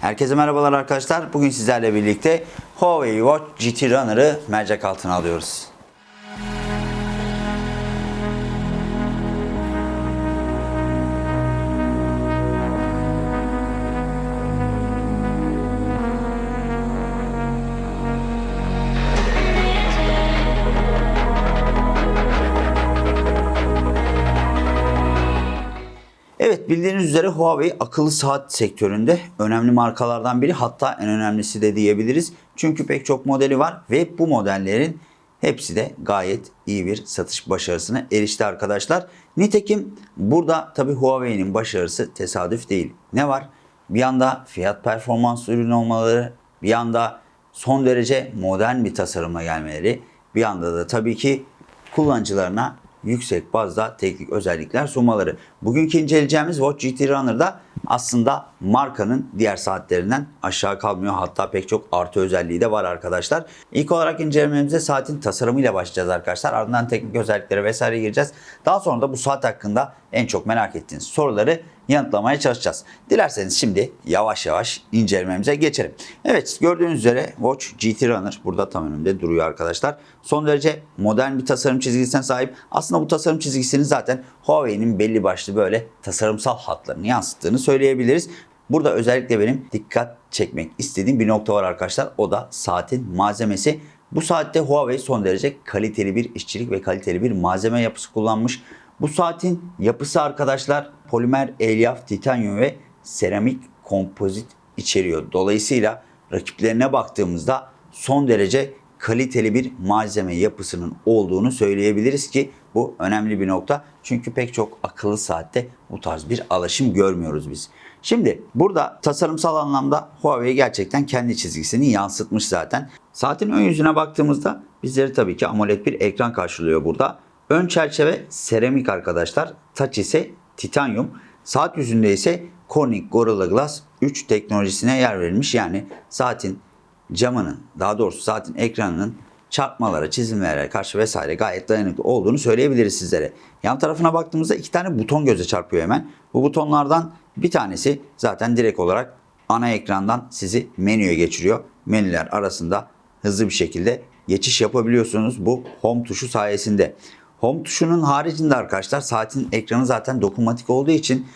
Herkese merhabalar arkadaşlar. Bugün sizlerle birlikte Huawei Watch GT Runner'ı mercek altına alıyoruz. Evet bildiğiniz üzere Huawei akıllı saat sektöründe önemli markalardan biri hatta en önemlisi de diyebiliriz. Çünkü pek çok modeli var ve bu modellerin hepsi de gayet iyi bir satış başarısına erişti arkadaşlar. Nitekim burada tabi Huawei'nin başarısı tesadüf değil. Ne var? Bir yanda fiyat performans ürün olmaları, bir yanda son derece modern bir tasarımla gelmeleri, bir yanda da tabii ki kullanıcılarına yüksek bazda teknik özellikler sunmaları. Bugünkü inceleyeceğimiz Watch GT Runner'da aslında markanın diğer saatlerinden aşağı kalmıyor. Hatta pek çok artı özelliği de var arkadaşlar. İlk olarak incelememize saatin tasarımıyla başlayacağız arkadaşlar. Ardından teknik özelliklere vesaire gireceğiz. Daha sonra da bu saat hakkında en çok merak ettiğiniz soruları yanıtlamaya çalışacağız. Dilerseniz şimdi yavaş yavaş incelememize geçelim. Evet gördüğünüz üzere Watch GT Runner burada tam önümde duruyor arkadaşlar. Son derece modern bir tasarım çizgisine sahip. Aslında bu tasarım çizgisini zaten Huawei'nin belli başlı böyle tasarımsal hatlarını yansıttığını söyleyebiliriz. Burada özellikle benim dikkat çekmek istediğim bir nokta var arkadaşlar. O da saatin malzemesi. Bu saatte Huawei son derece kaliteli bir işçilik ve kaliteli bir malzeme yapısı kullanmış. Bu saatin yapısı arkadaşlar polimer, elyaf, titanyum ve seramik kompozit içeriyor. Dolayısıyla rakiplerine baktığımızda son derece kaliteli bir malzeme yapısının olduğunu söyleyebiliriz ki bu önemli bir nokta. Çünkü pek çok akıllı saatte bu tarz bir alaşım görmüyoruz biz. Şimdi burada tasarımsal anlamda Huawei gerçekten kendi çizgisini yansıtmış zaten. Saatin ön yüzüne baktığımızda bizleri tabii ki AMOLED bir ekran karşılıyor burada. Ön çerçeve seramik arkadaşlar. Taç ise titanyum. Saat yüzünde ise Corning Gorilla Glass 3 teknolojisine yer verilmiş. Yani saatin camının daha doğrusu saatin ekranının çarpmalara, çizimlere karşı vesaire gayet dayanıklı olduğunu söyleyebiliriz sizlere. Yan tarafına baktığımızda iki tane buton göze çarpıyor hemen. Bu butonlardan bir tanesi zaten direkt olarak ana ekrandan sizi menüye geçiriyor. Menüler arasında hızlı bir şekilde geçiş yapabiliyorsunuz bu home tuşu sayesinde. Home tuşunun haricinde arkadaşlar saatin ekranı zaten dokunmatik olduğu için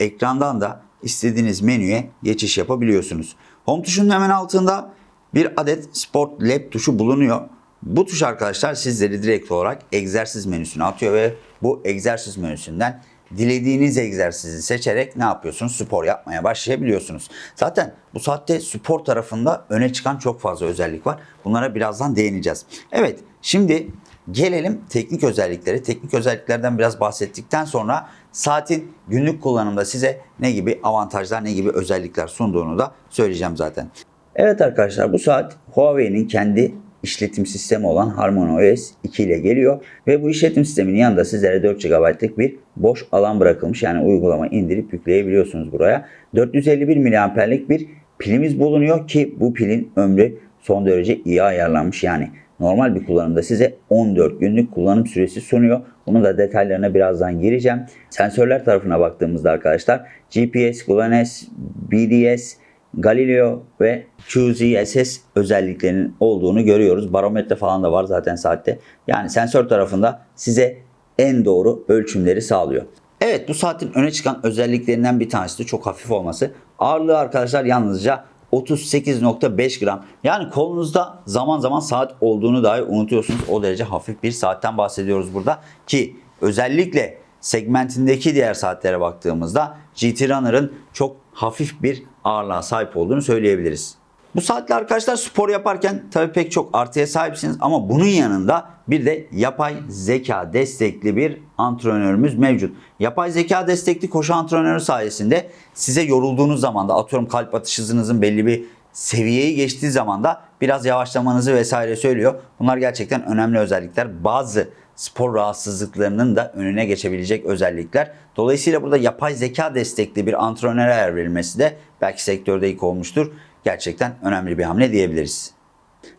ekrandan da istediğiniz menüye geçiş yapabiliyorsunuz. Home tuşunun hemen altında bir adet Sport Lab tuşu bulunuyor. Bu tuş arkadaşlar sizleri direkt olarak egzersiz menüsüne atıyor ve bu egzersiz menüsünden dilediğiniz egzersizi seçerek ne yapıyorsunuz? Spor yapmaya başlayabiliyorsunuz. Zaten bu saatte spor tarafında öne çıkan çok fazla özellik var. Bunlara birazdan değineceğiz. Evet şimdi gelelim teknik özelliklere. Teknik özelliklerden biraz bahsettikten sonra saatin günlük kullanımda size ne gibi avantajlar, ne gibi özellikler sunduğunu da söyleyeceğim zaten. Evet arkadaşlar bu saat Huawei'nin kendi işletim sistemi olan HarmonyOS 2 ile geliyor ve bu işletim sisteminin yanında sizlere 4 GB'lık bir boş alan bırakılmış. Yani uygulama indirip yükleyebiliyorsunuz buraya. 451 mAh'lik bir pilimiz bulunuyor ki bu pilin ömrü son derece iyi ayarlanmış. Yani normal bir kullanımda size 14 günlük kullanım süresi sunuyor. Bunun da detaylarına birazdan gireceğim. Sensörler tarafına baktığımızda arkadaşlar GPS, GLONASS, BDS, Galileo ve QZSS özelliklerinin olduğunu görüyoruz. Barometre falan da var zaten saatte. Yani sensör tarafında size en doğru ölçümleri sağlıyor. Evet bu saatin öne çıkan özelliklerinden bir tanesi de çok hafif olması. Ağırlığı arkadaşlar yalnızca 38.5 gram. Yani kolunuzda zaman zaman saat olduğunu dahi unutuyorsunuz. O derece hafif bir saatten bahsediyoruz burada. Ki özellikle segmentindeki diğer saatlere baktığımızda GT Runner'ın çok hafif bir ağırlığa sahip olduğunu söyleyebiliriz. Bu saatle arkadaşlar spor yaparken tabii pek çok artıya sahipsiniz ama bunun yanında bir de yapay zeka destekli bir antrenörümüz mevcut. Yapay zeka destekli koşu antrenörü sayesinde size yorulduğunuz zaman da atıyorum kalp atış hızınızın belli bir seviyeyi geçtiği zaman da biraz yavaşlamanızı vesaire söylüyor. Bunlar gerçekten önemli özellikler. Bazı spor rahatsızlıklarının da önüne geçebilecek özellikler. Dolayısıyla burada yapay zeka destekli bir antrenöre yer verilmesi de belki sektörde ilk olmuştur. Gerçekten önemli bir hamle diyebiliriz.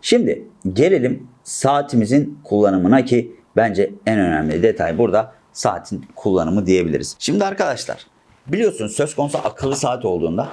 Şimdi gelelim saatimizin kullanımına ki bence en önemli detay burada saatin kullanımı diyebiliriz. Şimdi arkadaşlar biliyorsunuz söz konusu akıllı saat olduğunda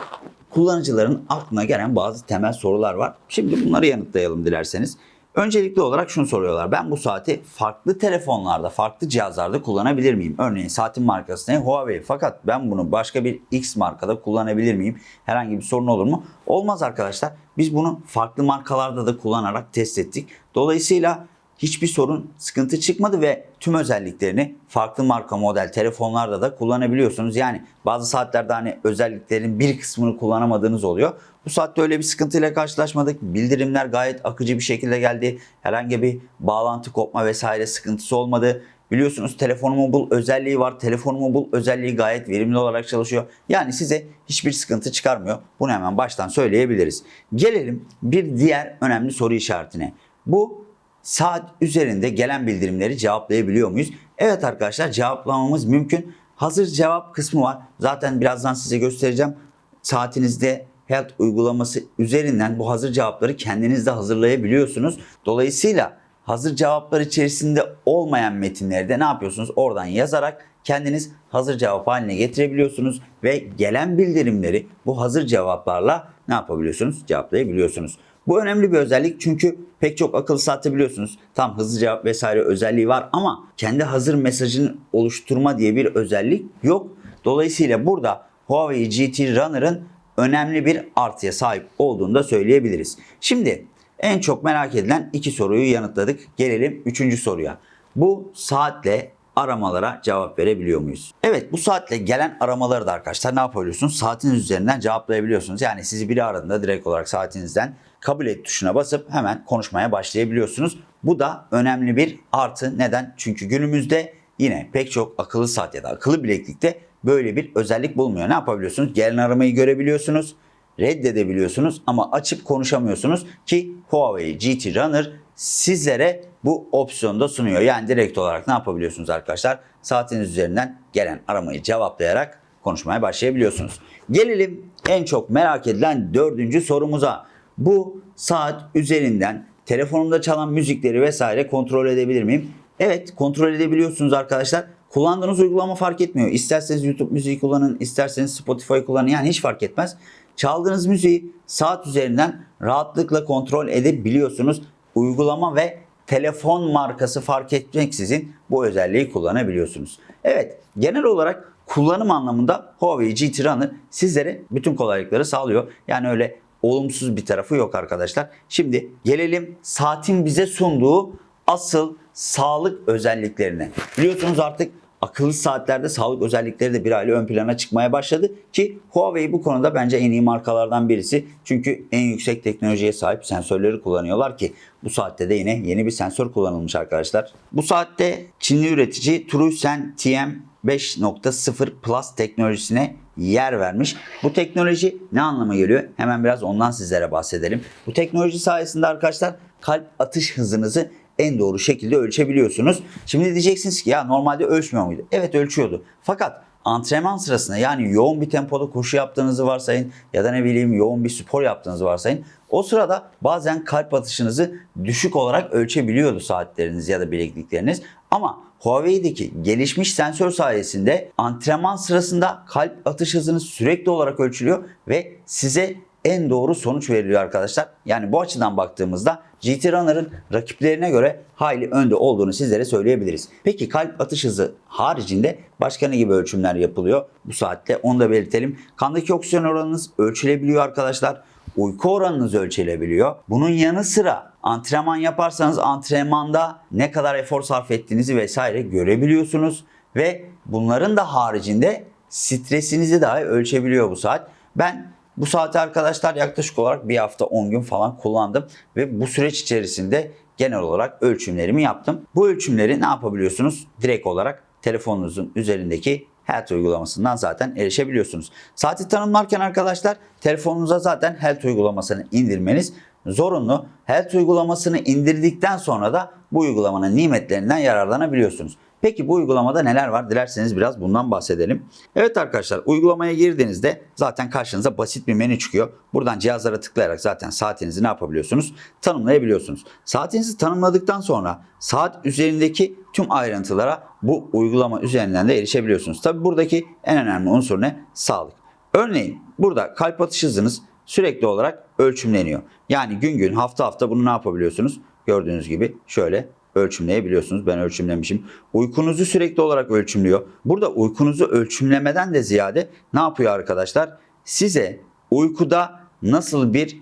kullanıcıların aklına gelen bazı temel sorular var. Şimdi bunları yanıtlayalım dilerseniz. Öncelikli olarak şunu soruyorlar. Ben bu saati farklı telefonlarda, farklı cihazlarda kullanabilir miyim? Örneğin saatin markası ne? Huawei. Fakat ben bunu başka bir X markada kullanabilir miyim? Herhangi bir sorun olur mu? Olmaz arkadaşlar. Biz bunu farklı markalarda da kullanarak test ettik. Dolayısıyla hiçbir sorun, sıkıntı çıkmadı ve tüm özelliklerini farklı marka model telefonlarda da kullanabiliyorsunuz. Yani bazı saatlerde hani özelliklerin bir kısmını kullanamadığınız oluyor. Bu saatte öyle bir sıkıntıyla karşılaşmadık. Bildirimler gayet akıcı bir şekilde geldi. Herhangi bir bağlantı kopma vesaire sıkıntısı olmadı. Biliyorsunuz telefonumu bul özelliği var. Telefonumu bul özelliği gayet verimli olarak çalışıyor. Yani size hiçbir sıkıntı çıkarmıyor. Bunu hemen baştan söyleyebiliriz. Gelelim bir diğer önemli soru işaretine. Bu saat üzerinde gelen bildirimleri cevaplayabiliyor muyuz? Evet arkadaşlar cevaplamamız mümkün. Hazır cevap kısmı var. Zaten birazdan size göstereceğim. Saatinizde Health uygulaması üzerinden bu hazır cevapları kendiniz de hazırlayabiliyorsunuz. Dolayısıyla hazır cevaplar içerisinde olmayan metinleri de ne yapıyorsunuz? Oradan yazarak kendiniz hazır cevap haline getirebiliyorsunuz ve gelen bildirimleri bu hazır cevaplarla ne yapabiliyorsunuz? Cevaplayabiliyorsunuz. Bu önemli bir özellik çünkü pek çok akıllı saatte biliyorsunuz tam hızlı cevap vesaire özelliği var ama kendi hazır mesajını oluşturma diye bir özellik yok. Dolayısıyla burada Huawei GT Runner'ın önemli bir artıya sahip olduğunu da söyleyebiliriz. Şimdi en çok merak edilen iki soruyu yanıtladık. Gelelim üçüncü soruya. Bu saatle aramalara cevap verebiliyor muyuz? Evet bu saatle gelen aramaları da arkadaşlar ne yapabiliyorsunuz? Saatiniz üzerinden cevaplayabiliyorsunuz. Yani sizi biri aradığında direkt olarak saatinizden kabul et tuşuna basıp hemen konuşmaya başlayabiliyorsunuz. Bu da önemli bir artı. Neden? Çünkü günümüzde yine pek çok akıllı saat ya da akıllı bileklikte böyle bir özellik bulmuyor. Ne yapabiliyorsunuz? Gelen aramayı görebiliyorsunuz reddedebiliyorsunuz ama açıp konuşamıyorsunuz ki Huawei GT Runner sizlere bu opsiyonu da sunuyor. Yani direkt olarak ne yapabiliyorsunuz arkadaşlar? Saatiniz üzerinden gelen aramayı cevaplayarak konuşmaya başlayabiliyorsunuz. Gelelim en çok merak edilen dördüncü sorumuza. Bu saat üzerinden telefonumda çalan müzikleri vesaire kontrol edebilir miyim? Evet kontrol edebiliyorsunuz arkadaşlar. Kullandığınız uygulama fark etmiyor. İsterseniz YouTube müziği kullanın, isterseniz Spotify kullanın. Yani hiç fark etmez. Çaldığınız müziği saat üzerinden rahatlıkla kontrol edebiliyorsunuz. Uygulama ve telefon markası fark etmeksizin bu özelliği kullanabiliyorsunuz. Evet genel olarak kullanım anlamında Huawei GT Runner sizlere bütün kolaylıkları sağlıyor. Yani öyle olumsuz bir tarafı yok arkadaşlar. Şimdi gelelim saatin bize sunduğu asıl sağlık özelliklerine. Biliyorsunuz artık akıllı saatlerde sağlık özellikleri de bir aile ön plana çıkmaya başladı ki Huawei bu konuda bence en iyi markalardan birisi. Çünkü en yüksek teknolojiye sahip sensörleri kullanıyorlar ki bu saatte de yine yeni bir sensör kullanılmış arkadaşlar. Bu saatte Çinli üretici Trusen TM 5.0 Plus teknolojisine yer vermiş. Bu teknoloji ne anlama geliyor? Hemen biraz ondan sizlere bahsedelim. Bu teknoloji sayesinde arkadaşlar kalp atış hızınızı en doğru şekilde ölçebiliyorsunuz. Şimdi diyeceksiniz ki ya normalde ölçmüyor muydu? Evet ölçüyordu. Fakat antrenman sırasında yani yoğun bir tempoda koşu yaptığınızı varsayın ya da ne bileyim yoğun bir spor yaptığınızı varsayın. O sırada bazen kalp atışınızı düşük olarak ölçebiliyordu saatleriniz ya da bileklikleriniz. Ama Huawei'deki gelişmiş sensör sayesinde antrenman sırasında kalp atış hızınız sürekli olarak ölçülüyor ve size en doğru sonuç veriliyor arkadaşlar. Yani bu açıdan baktığımızda GT Runner'ın rakiplerine göre hayli önde olduğunu sizlere söyleyebiliriz. Peki kalp atış hızı haricinde başka ne gibi ölçümler yapılıyor bu saatte onu da belirtelim. Kandaki oksijen oranınız ölçülebiliyor arkadaşlar. Uyku oranınız ölçülebiliyor. Bunun yanı sıra antrenman yaparsanız antrenmanda ne kadar efor sarf ettiğinizi vesaire görebiliyorsunuz. Ve bunların da haricinde stresinizi dahi ölçebiliyor bu saat. Ben bu saati arkadaşlar yaklaşık olarak bir hafta 10 gün falan kullandım ve bu süreç içerisinde genel olarak ölçümlerimi yaptım. Bu ölçümleri ne yapabiliyorsunuz? Direkt olarak telefonunuzun üzerindeki Health uygulamasından zaten erişebiliyorsunuz. Saati tanımlarken arkadaşlar telefonunuza zaten Health uygulamasını indirmeniz zorunlu. Health uygulamasını indirdikten sonra da bu uygulamanın nimetlerinden yararlanabiliyorsunuz. Peki bu uygulamada neler var? Dilerseniz biraz bundan bahsedelim. Evet arkadaşlar uygulamaya girdiğinizde zaten karşınıza basit bir menü çıkıyor. Buradan cihazlara tıklayarak zaten saatinizi ne yapabiliyorsunuz? Tanımlayabiliyorsunuz. Saatinizi tanımladıktan sonra saat üzerindeki tüm ayrıntılara bu uygulama üzerinden de erişebiliyorsunuz. Tabi buradaki en önemli unsur ne? Sağlık. Örneğin burada kalp atış hızınız sürekli olarak ölçümleniyor. Yani gün gün hafta hafta bunu ne yapabiliyorsunuz? Gördüğünüz gibi şöyle ölçümleyebiliyorsunuz. Ben ölçümlemişim. Uykunuzu sürekli olarak ölçümlüyor. Burada uykunuzu ölçümlemeden de ziyade ne yapıyor arkadaşlar? Size uykuda nasıl bir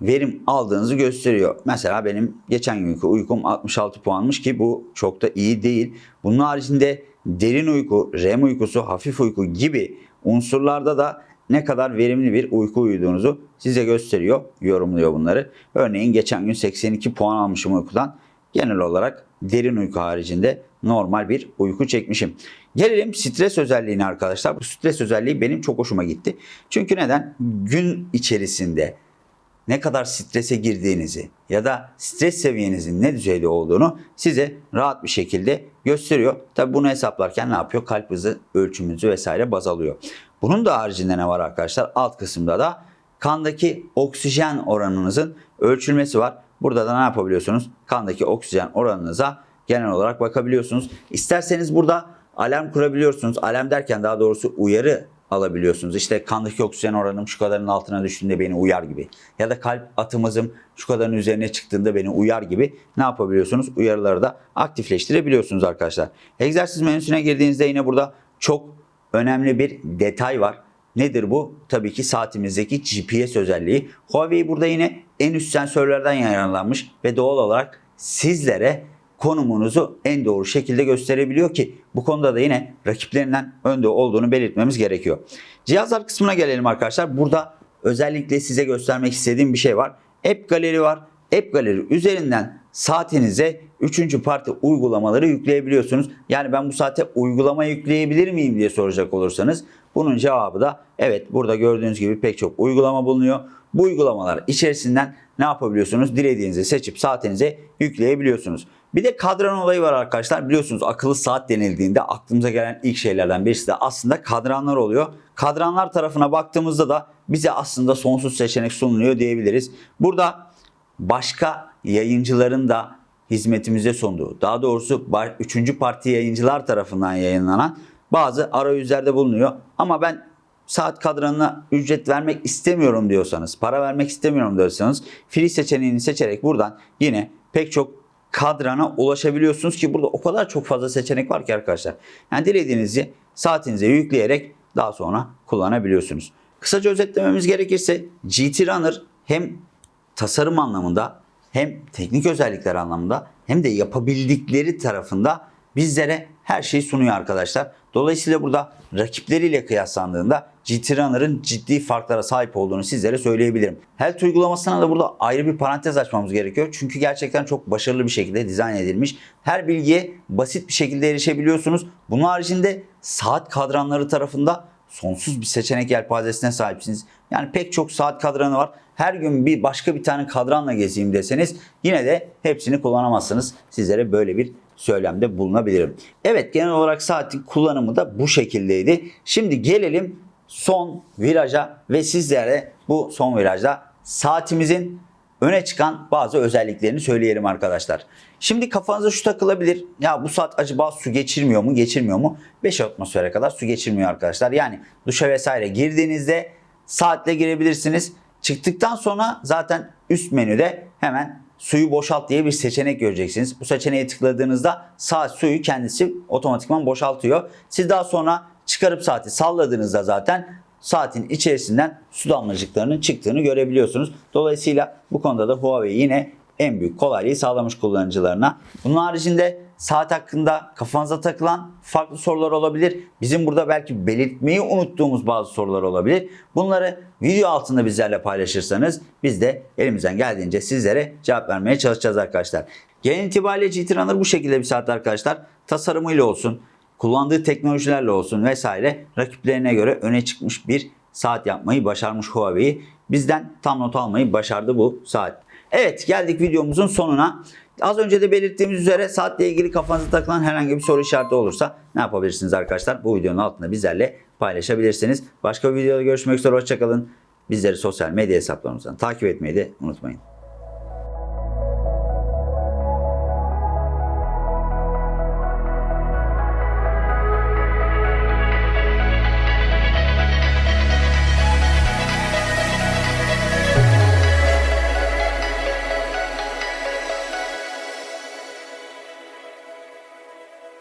verim aldığınızı gösteriyor. Mesela benim geçen günkü uykum 66 puanmış ki bu çok da iyi değil. Bunun haricinde derin uyku, REM uykusu, hafif uyku gibi unsurlarda da ne kadar verimli bir uyku uyuduğunuzu size gösteriyor, yorumluyor bunları. Örneğin geçen gün 82 puan almışım uykudan. Genel olarak derin uyku haricinde normal bir uyku çekmişim. Gelelim stres özelliğine arkadaşlar. Bu stres özelliği benim çok hoşuma gitti. Çünkü neden? Gün içerisinde ne kadar strese girdiğinizi ya da stres seviyenizin ne düzeyde olduğunu size rahat bir şekilde gösteriyor. Tabi bunu hesaplarken ne yapıyor? Kalp hızı ölçümünüzü vesaire baz alıyor. Bunun da haricinde ne var arkadaşlar? Alt kısımda da kandaki oksijen oranınızın ölçülmesi var. Burada da ne yapabiliyorsunuz? Kandaki oksijen oranınıza genel olarak bakabiliyorsunuz. İsterseniz burada alarm kurabiliyorsunuz. Alarm derken daha doğrusu uyarı alabiliyorsunuz. İşte kandaki oksijen oranım şu kadarın altına düştüğünde beni uyar gibi. Ya da kalp atımızım şu kadarın üzerine çıktığında beni uyar gibi ne yapabiliyorsunuz? Uyarıları da aktifleştirebiliyorsunuz arkadaşlar. Egzersiz menüsüne girdiğinizde yine burada çok önemli bir detay var. Nedir bu? Tabii ki saatimizdeki GPS özelliği. Huawei burada yine en üst sensörlerden yararlanmış ve doğal olarak sizlere konumunuzu en doğru şekilde gösterebiliyor ki bu konuda da yine rakiplerinden önde olduğunu belirtmemiz gerekiyor. Cihazlar kısmına gelelim arkadaşlar. Burada özellikle size göstermek istediğim bir şey var. App Gallery var. App Gallery üzerinden saatinize 3. parti uygulamaları yükleyebiliyorsunuz. Yani ben bu saate uygulama yükleyebilir miyim diye soracak olursanız bunun cevabı da evet burada gördüğünüz gibi pek çok uygulama bulunuyor. Bu uygulamalar içerisinden ne yapabiliyorsunuz? Dilediğinizi seçip saatinize yükleyebiliyorsunuz. Bir de kadran olayı var arkadaşlar. Biliyorsunuz akıllı saat denildiğinde aklımıza gelen ilk şeylerden birisi de aslında kadranlar oluyor. Kadranlar tarafına baktığımızda da bize aslında sonsuz seçenek sunuluyor diyebiliriz. Burada başka yayıncıların da hizmetimize sunduğu, daha doğrusu 3. parti yayıncılar tarafından yayınlanan bazı arayüzlerde bulunuyor. Ama ben saat kadranına ücret vermek istemiyorum diyorsanız, para vermek istemiyorum diyorsanız free seçeneğini seçerek buradan yine pek çok kadrana ulaşabiliyorsunuz ki burada o kadar çok fazla seçenek var ki arkadaşlar. Yani dilediğinizi saatinize yükleyerek daha sonra kullanabiliyorsunuz. Kısaca özetlememiz gerekirse GT Runner hem tasarım anlamında hem teknik özellikler anlamında hem de yapabildikleri tarafında bizlere her şeyi sunuyor arkadaşlar. Dolayısıyla burada rakipleriyle kıyaslandığında GT Runner'ın ciddi farklara sahip olduğunu sizlere söyleyebilirim. Health uygulamasına da burada ayrı bir parantez açmamız gerekiyor. Çünkü gerçekten çok başarılı bir şekilde dizayn edilmiş. Her bilgiye basit bir şekilde erişebiliyorsunuz. Bunun haricinde saat kadranları tarafında sonsuz bir seçenek yelpazesine sahipsiniz. Yani pek çok saat kadranı var. Her gün bir başka bir tane kadranla gezeyim deseniz yine de hepsini kullanamazsınız. Sizlere böyle bir söylemde bulunabilirim. Evet genel olarak saatin kullanımı da bu şekildeydi. Şimdi gelelim son viraja ve sizlere bu son virajda saatimizin öne çıkan bazı özelliklerini söyleyelim arkadaşlar. Şimdi kafanıza şu takılabilir. Ya bu saat acaba su geçirmiyor mu? Geçirmiyor mu? 5 atmosfere kadar su geçirmiyor arkadaşlar. Yani duşa vesaire girdiğinizde saatle girebilirsiniz. Çıktıktan sonra zaten üst menüde hemen suyu boşalt diye bir seçenek göreceksiniz. Bu seçeneğe tıkladığınızda saat suyu kendisi otomatikman boşaltıyor. Siz daha sonra çıkarıp saati salladığınızda zaten saatin içerisinden su damlacıklarının çıktığını görebiliyorsunuz. Dolayısıyla bu konuda da Huawei yine en büyük kolaylığı sağlamış kullanıcılarına. Bunun haricinde saat hakkında kafanıza takılan farklı sorular olabilir. Bizim burada belki belirtmeyi unuttuğumuz bazı sorular olabilir. Bunları video altında bizlerle paylaşırsanız biz de elimizden geldiğince sizlere cevap vermeye çalışacağız arkadaşlar. Genel itibariyle GT bu şekilde bir saat arkadaşlar. Tasarımıyla olsun, kullandığı teknolojilerle olsun vesaire rakiplerine göre öne çıkmış bir saat yapmayı başarmış Huawei. Bizden tam not almayı başardı bu saat. Evet geldik videomuzun sonuna. Az önce de belirttiğimiz üzere saatle ilgili kafanıza takılan herhangi bir soru işareti olursa ne yapabilirsiniz arkadaşlar? Bu videonun altında bizlerle paylaşabilirsiniz. Başka bir videoda görüşmek üzere hoşçakalın. Bizleri sosyal medya hesaplarımızdan takip etmeyi de unutmayın.